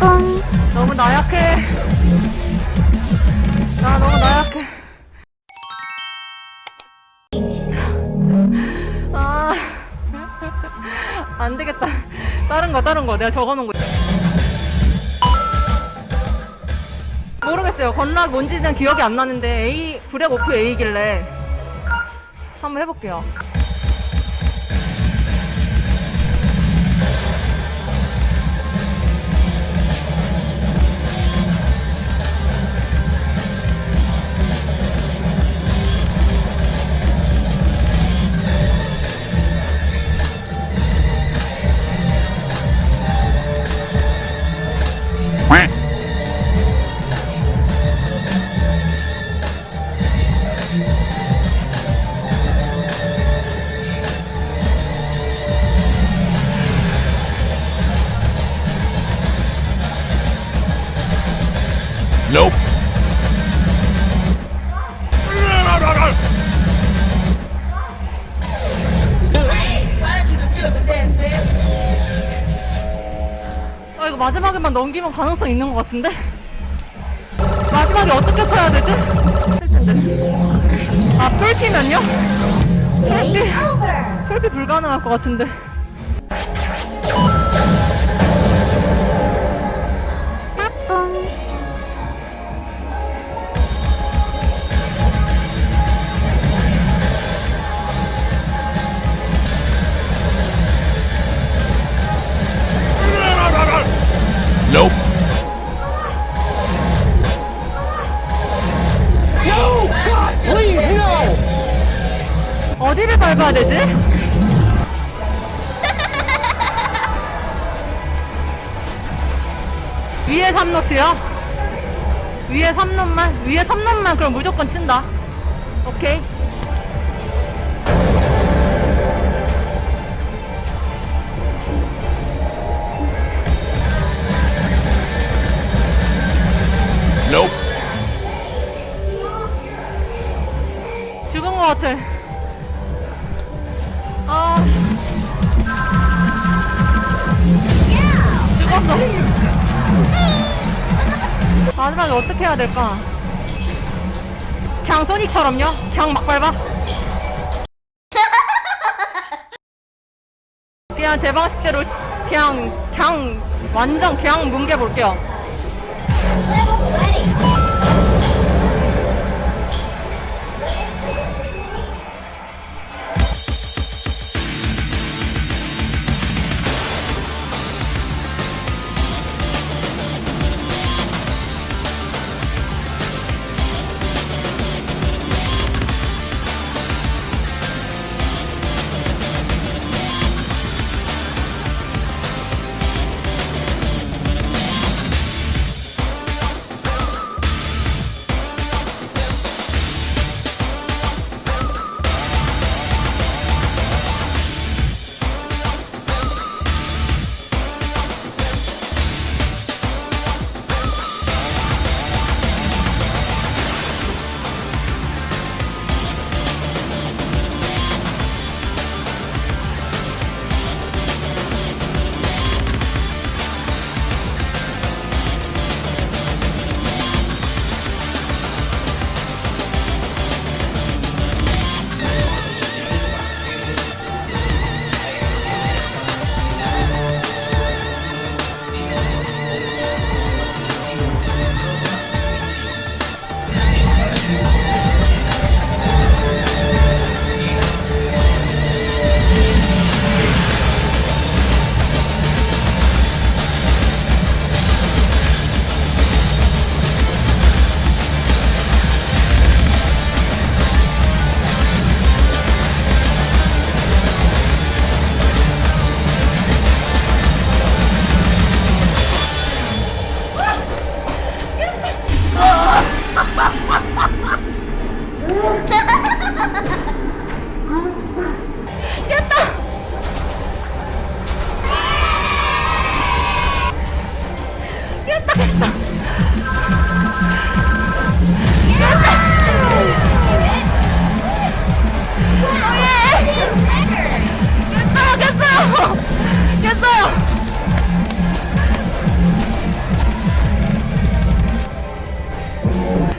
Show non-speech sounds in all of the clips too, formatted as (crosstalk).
너무 나약해. 나 너무 나약해. 아, (laughs) 안 되겠다. 다른 거, 다른 거. 내가 적어놓은 거. 모르겠어요. 건락 뭔지는 기억이 안 나는데 A 브렉 오프 A길래 한번 해볼게요. Nope. 아 이거 마지막에만 넘기면 가능성 있는 것 같은데? 마지막에 어떻게 쳐야 되지? 아 풀피면요? 풀피 풀피 불가능할 것 같은데 밟아야 되지? (laughs) 위에 3노트요? 위에 3노만? 위에 3노만 그럼 무조건 친다 오케이 Nope. 죽은 것 같아 아 죽었어. 마지막에 어떻게 해야 될까? 그냥 소닉처럼요? 그냥 막 밟아 그냥 제 방식대로 그냥 그냥 완전 그냥 뭉개볼게요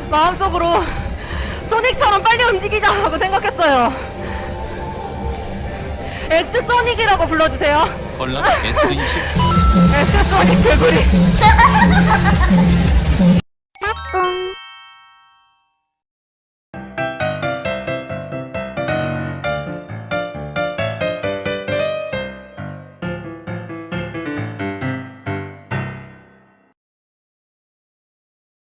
마음속으로 소닉처럼 빨리 움직이자고 생각했어요. 엑스 소닉이라고 불러주세요. 곤란 S20 엑스 소닉 개구리. (laughs)